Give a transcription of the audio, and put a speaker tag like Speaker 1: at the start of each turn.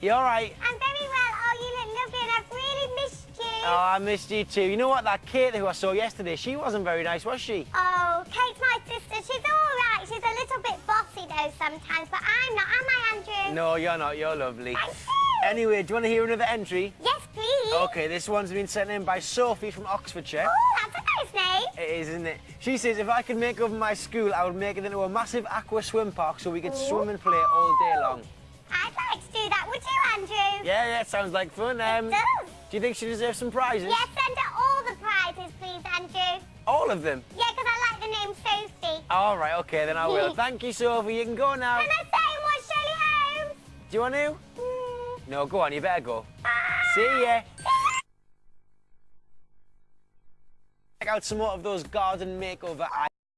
Speaker 1: You all right?
Speaker 2: I'm very well. Oh, you look lovely and I've really missed you.
Speaker 1: Oh, I missed you too. You know what? That Kate who I saw yesterday, she wasn't very nice, was she?
Speaker 2: Oh, Kate's my sister. She's all right. She's a little bit bossy though sometimes, but I'm not, am I, Andrew?
Speaker 1: No, you're not. You're lovely.
Speaker 2: Thank you.
Speaker 1: Anyway, do you want to hear another entry?
Speaker 2: Yes, please.
Speaker 1: Okay, this one's been sent in by Sophie from Oxfordshire.
Speaker 2: Oh, that's a nice name.
Speaker 1: It is, isn't it? She says if I could make over my school, I would make it into a massive aqua swim park so we could swim and play all day long.
Speaker 2: I'd like to do that. Would?
Speaker 1: Yeah, yeah, sounds like fun. Um,
Speaker 2: It does.
Speaker 1: do you think she deserves some prizes?
Speaker 2: Yes, send her all the prizes, please, Andrew.
Speaker 1: All of them?
Speaker 2: Yeah, because I like the name Sophie.
Speaker 1: All right, okay, then I will. Thank you, Sophie. You can go now.
Speaker 2: Can I say and Shirley Holmes?
Speaker 1: Do you want to?
Speaker 2: Mm,
Speaker 1: No, go on, you better go.
Speaker 2: bye.
Speaker 1: See ya. Check out some more of those garden makeover